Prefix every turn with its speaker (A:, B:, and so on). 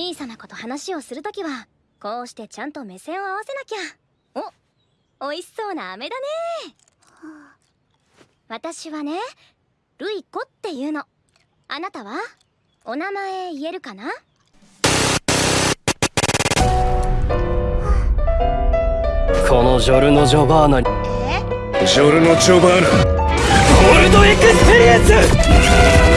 A: 小さな子と話をするときはこうしてちゃんと目線を合わせなきゃ。おおいしそうな飴だね。私はねルイコっていうの。あなたは？お名前言えるかな？
B: このジョルノ・ジョバーナに。
C: ジョルノ・ジョバーナ。
B: ゴールドエクスペリエンス！